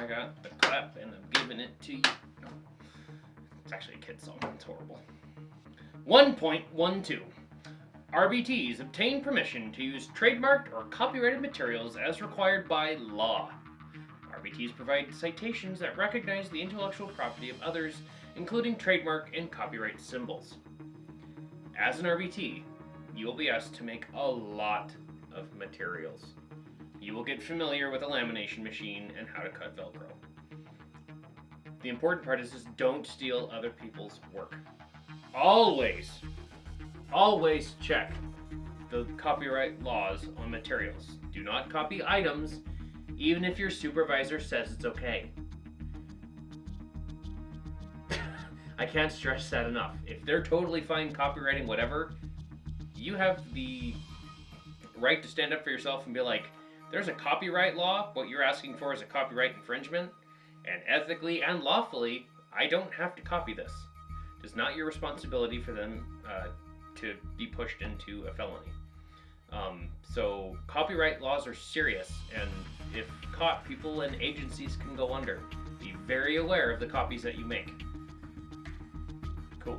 I got the clap and I'm giving it to you. It's actually a kid song. It's horrible. 1.12. RBTs obtain permission to use trademarked or copyrighted materials as required by law. RBTs provide citations that recognize the intellectual property of others, including trademark and copyright symbols. As an RBT, you will be asked to make a lot of materials. You will get familiar with a lamination machine and how to cut Velcro. The important part is just don't steal other people's work. Always, always check the copyright laws on materials. Do not copy items, even if your supervisor says it's okay. I can't stress that enough. If they're totally fine copywriting whatever, you have the right to stand up for yourself and be like, there's a copyright law. What you're asking for is a copyright infringement. And ethically and lawfully, I don't have to copy this. It is not your responsibility for them uh, to be pushed into a felony. Um, so copyright laws are serious, and if caught, people and agencies can go under. Be very aware of the copies that you make. Cool.